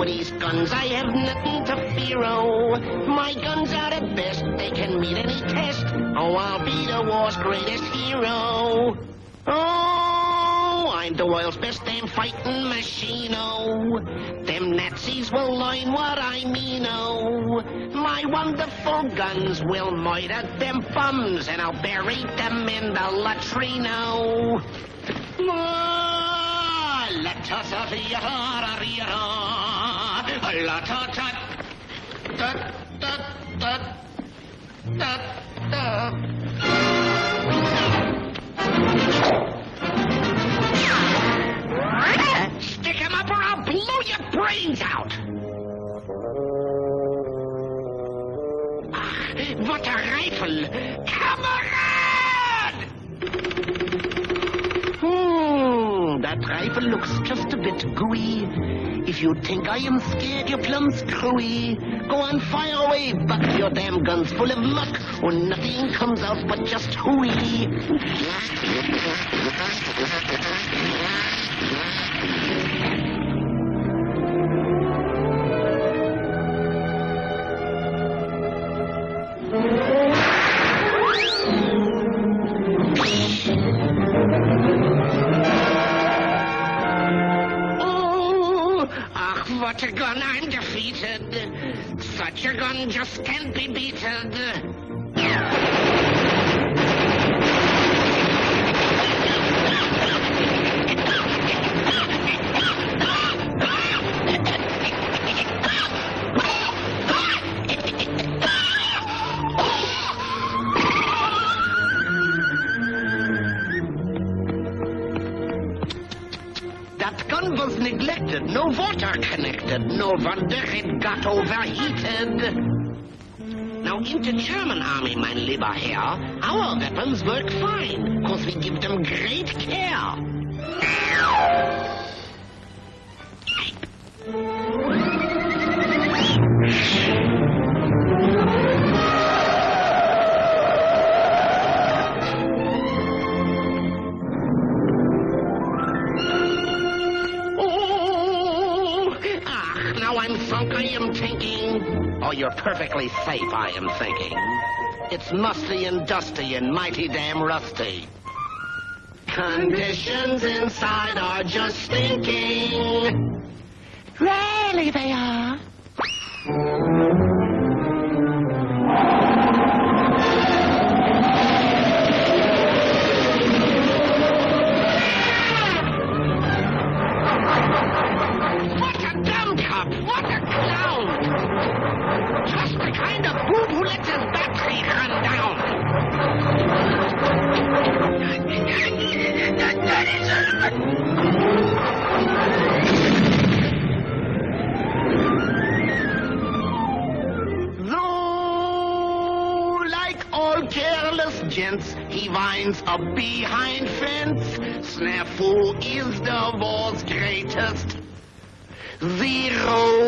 with these guns, I have nothing to fear, oh. My guns are the best, they can meet any test. Oh, I'll be the war's greatest hero. Oh, I'm the world's best damn fighting machine, oh. Them Nazis will learn what I mean, oh. My wonderful guns will murder them bums, and I'll bury them in the latrino. Ah, Stick him up or I'll blow your brains out! Ach, what a rifle! Kamerad! That rifle looks just a bit gooey. If you think I am scared, you're plumb screwy. Go on, fire away, buck. Your damn gun's full of muck, or nothing comes out but just hooey. what a gun, I'm defeated. Such a gun just can't be beaten. Was neglected, no water connected, no wonder it got overheated. Now, in the German army, mein lieber Herr, our weapons work fine, cause we give them I'm I am thinking. Oh, you're perfectly safe, I am thinking. It's musty and dusty and mighty damn rusty. Conditions inside are just stinking. Really, they are. Careless gents, he winds up behind fence. Snafu is the war's greatest. Zero